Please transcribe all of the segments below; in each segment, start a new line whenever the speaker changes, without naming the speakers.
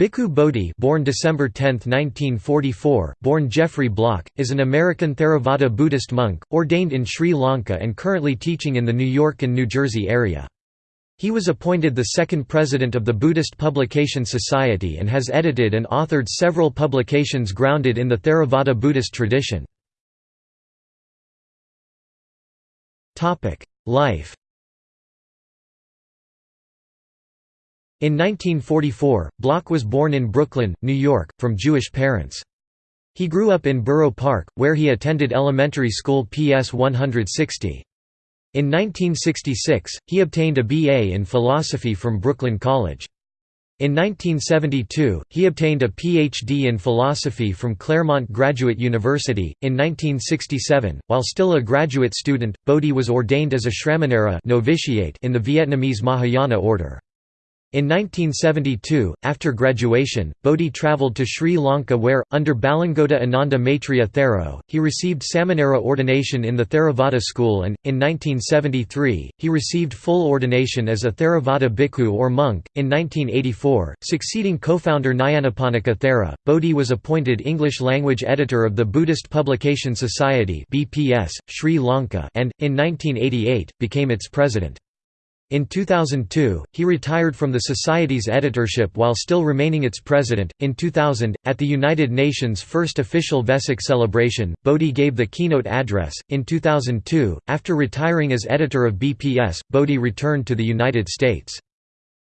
Bhikkhu Bodhi born December 10, 1944, born Geoffrey Block, is an American Theravada Buddhist monk, ordained in Sri Lanka and currently teaching in the New York and New Jersey area. He was appointed the second president of the Buddhist Publication Society and has edited and authored several publications grounded in the Theravada Buddhist tradition. Life In 1944, Block was born in Brooklyn, New York, from Jewish parents. He grew up in Borough Park, where he attended elementary school PS 160. In 1966, he obtained a BA in philosophy from Brooklyn College. In 1972, he obtained a PhD in philosophy from Claremont Graduate University. In 1967, while still a graduate student, Bodhi was ordained as a Shramanera novitiate in the Vietnamese Mahayana order. In 1972, after graduation, Bodhi travelled to Sri Lanka where, under Balangoda Ananda Maitreya Thero, he received Samanera ordination in the Theravada school and, in 1973, he received full ordination as a Theravada bhikkhu or monk. In 1984, succeeding co-founder Nyanaponika Thera, Bodhi was appointed English language editor of the Buddhist Publication Society (BPS), Sri Lanka, and, in 1988, became its president. In 2002, he retired from the Society's editorship while still remaining its president. In 2000, at the United Nations' first official Vesak celebration, Bodhi gave the keynote address. In 2002, after retiring as editor of BPS, Bodhi returned to the United States.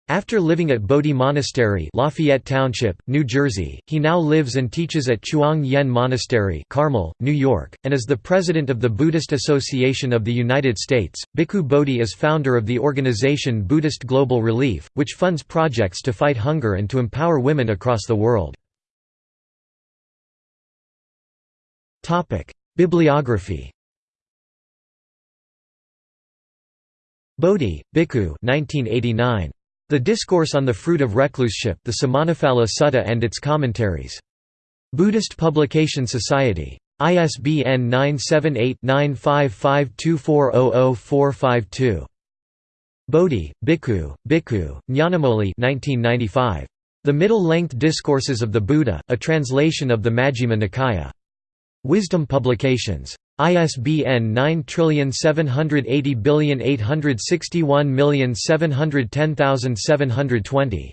After living at Bodhi Monastery Lafayette Township, New Jersey, he now lives and teaches at Chuang Yen Monastery Carmel, New York, and is the president of the Buddhist Association of the United States. Bhikkhu Bodhi is founder of the organization Buddhist Global Relief, which funds projects to fight hunger and to empower women across the world. Bibliography Bodhi, Bhikkhu 1989. The Discourse on the Fruit of Recluseship the Samanaphala Sutta and its commentaries. Buddhist Publication Society. ISBN 978-95524000452. Bodhi, Bhikkhu, Bhikkhu, Nyanamoli 1995. The Middle-Length Discourses of the Buddha, a translation of the Majjhima Nikaya. Wisdom Publications. ISBN 9780861710720.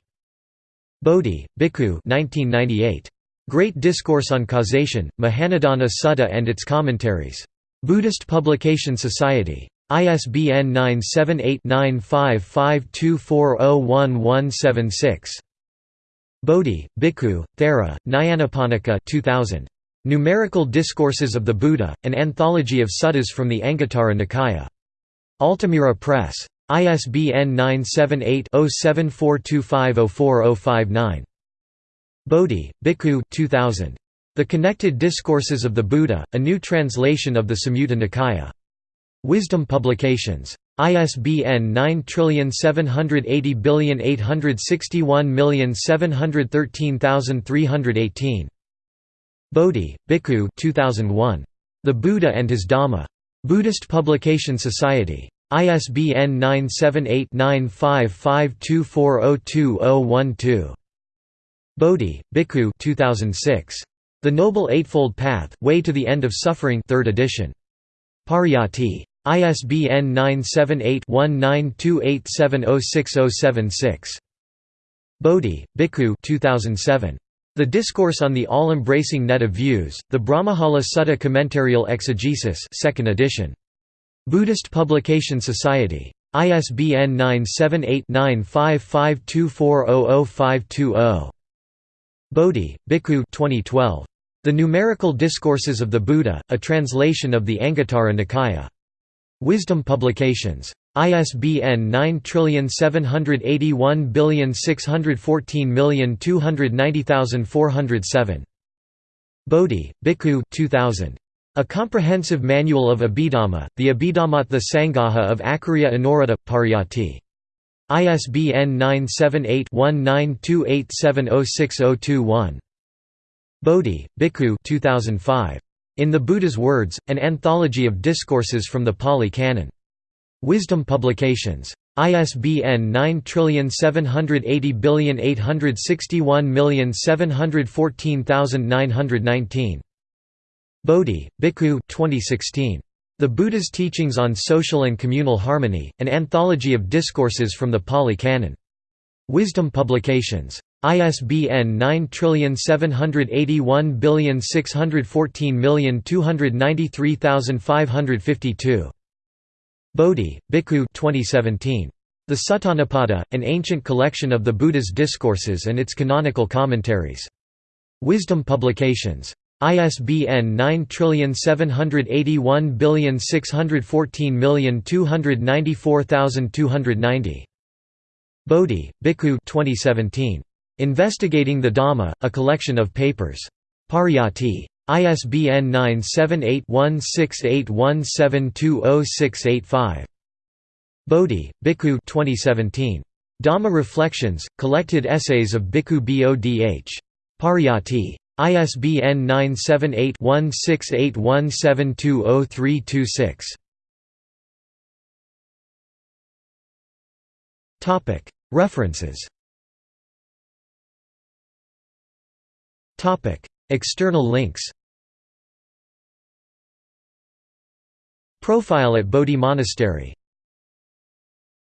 Bodhi, Bhikkhu 1998. Great Discourse on Causation, Mahanidana Sutta and its Commentaries. Buddhist Publication Society. ISBN 978-95524011176. Bodhi, Bhikkhu, Thera, Nyanaponika 2000. Numerical Discourses of the Buddha, an anthology of suttas from the Anguttara Nikaya. Altamira Press. ISBN 978-0742504059. Bodhi, Bhikkhu 2000. The Connected Discourses of the Buddha, a new translation of the Samyutta Nikaya. Wisdom Publications. ISBN 9780861713318. Bodhi, Bhikkhu 2001. The Buddha and His Dhamma. Buddhist Publication Society. ISBN 978-95524020012. Bodhi, Bhikkhu 2006. The Noble Eightfold Path, Way to the End of Suffering 3rd edition. Pariyatti. ISBN 978-1928706076. Bodhi, Bhikkhu 2007. The Discourse on the All-Embracing Net of Views, the Brahmajala Sutta Commentarial Exegesis 2nd edition. Buddhist Publication Society. ISBN 978-95524000520. Bodhi, Bhikkhu 2012. The Numerical Discourses of the Buddha, a translation of the Anguttara Nikaya. Wisdom Publications. ISBN 9781614290407. Bodhi, Bhikkhu 2000. A Comprehensive Manual of Abhidhamma, the Abhidhammattha Sangaha of Acharya Anuruddha, Pariyatti. ISBN 978-1928706021. Bodhi, Bhikkhu 2005. In the Buddha's Words, an anthology of discourses from the Pali Canon. Wisdom Publications. ISBN 9780861714919. Bodhi, Bhikkhu 2016. The Buddha's Teachings on Social and Communal Harmony, an anthology of discourses from the Pali Canon. Wisdom Publications. ISBN 9781614293552. Bodhi, Bhikkhu 2017. The Suttanipata, an ancient collection of the Buddha's discourses and its canonical commentaries. Wisdom Publications. ISBN 9781614294290. Bodhi, Bhikkhu 2017. Investigating the Dhamma, a collection of papers. Pariyatti. ISBN 978-1681720685. Bodhi, Bhikkhu 2017. Dhamma Reflections, Collected Essays of Bhikkhu Bodh. Pariyatti. ISBN 978-1681720326. References External links Profile at Bodhi Monastery